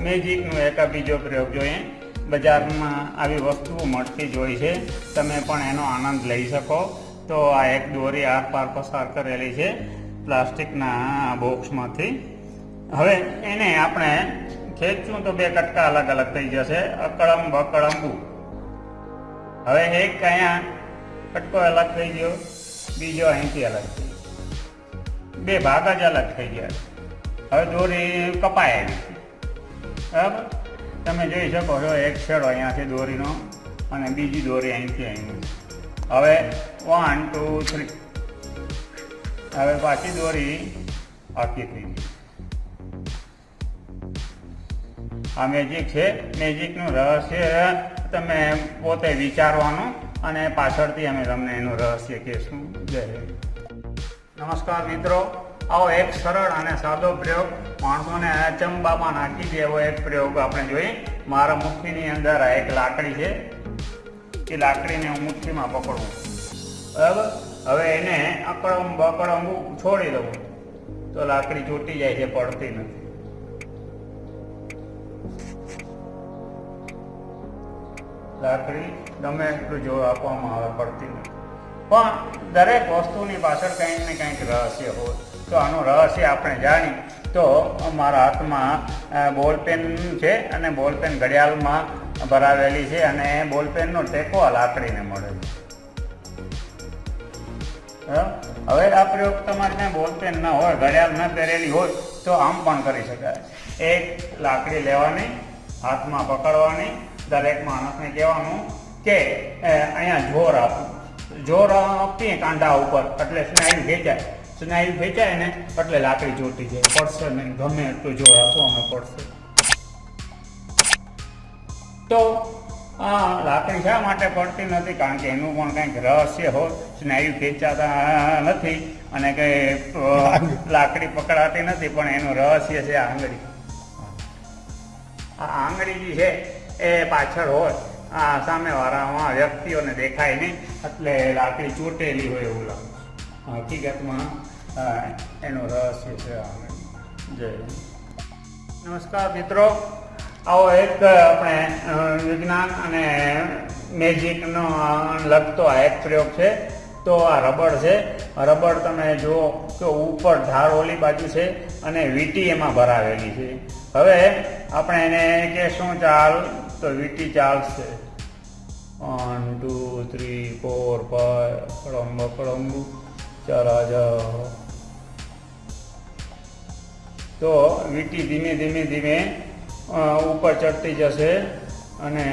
મેજિકનો એક બીજો પ્રયોગ જોઈએ. બજારમાં આવી વસ્તુઓ મળતી જ હોય છે. તમે પણ એનો આનંદ લઈ શકો. તો આ એક દોરી આર પાર પસાર કરેલી છે પ્લાસ્ટિકના બોક્સમાંથી. હવે એને આપણે ખેંચું તો બે કટકા અલગ અલગ થઈ જશે. અકળમ બકળંબુ હવે એક અહીંયા કટકો અલગ થઈ ગયો. બીજો અહીંથી અલગ થઈ બે ભાગ જ અલગ થઈ ગયા. હવે દોરી કપાય. બરાબર? તમે જોઈ શકો છો, એક છેડો અહીંયાથી દોરીનો અને બીજી દોરી અહીંથી અહીં હવે વન ટુ થ્રી હવે પાછી દોરી આખી થઈ આ મેજિક છે. મેજિકનું રહસ્ય તમે પોતે વિચારવાનું અને પાછળથી અમે તમને એનું રહસ્ય કહેશું. જય નમસ્કાર મિત્રો. આવો એક સરળ અને સાદો પ્રયોગ. માણસોને અચંબામાં નાખી દે એવો એક પ્રયોગ આપણે જોઈએ મારા મુઠ્ઠીની અંદર આ એક લાકડી છે. એ લાકડીને હું મુઠ્ઠીમાં પકડું. બરાબર હવે એને અકડમ બકડમ છોડી દઉં. તો લાકડી ચોટી જાય છે, પડતી નથી. લાકડી ગમે એટલું જો આપવામાં આવે, પડતી નથી. પણ દરેક વસ્તુની પાછળ કંઈક ને કંઈક રહસ્ય હોય. તો આનું રહસ્ય આપણે જાણી તો મારા હાથમાં બોલપેન છે અને બોલપેન ઘડિયાળમાં ભરાવેલી છે અને બોલપેનનો ટેકો આ લાકડીને મળે છે? હવે આ પ્રયોગ તમારે ત્યાં બોલપેન ન હોય, ઘડિયાળ ન પહેરેલી હોય, તો આમ પણ કરી શકાય. એક લાકડી લેવાની, હાથમાં પકડવાની, દરેક માણસને કહેવાનું કે અહીંયા જોર આપવું. જોર આપીએ કાંડા ઉપર? એટલે સ્નાયુ ખેંચાય. સ્નાયુ ખેંચાય ને એટલે લાકડી ચોટી જાય. પડશે નહીં. ગમે એટલું જોર આપો, અમે પડશે. તો આ લાકડી શા માટે પડતી નથી? કારણ કે એનું પણ કંઈક રહસ્ય હોય. સ્નાયુ ખેંચાતા નથી અને કંઈ લાકડી પકડાતી નથી, પણ એનું રહસ્ય છે આંગળી. આ આંગળી જે છે, એ પાછળ હોય. આ સામેવાળામાં વ્યક્તિઓને દેખાય નહીં, એટલે લાકડી ચોટેલી હોય એવું લાગે. હકીકતમાં એનો રહસ્ય છે જય નમસ્કાર મિત્રો. આવો એક આપણે વિજ્ઞાન અને મેજિકનો લગતો આ એક પ્રયોગ છે. તો આ રબડ છે. રબડ તમે જુઓ કે ઉપર ધાર ઓલી બાજુ છે અને વીટી એમાં ભરાવેલી છે. હવે આપણે એને કે શું ચાલ. તો વીટી ચાલશે one two three four five કળંબ કળંબુ ચાલા જાઓ તો વીટી ધીમે ધીમે ધીમે ઉપર ચડતી જશે અને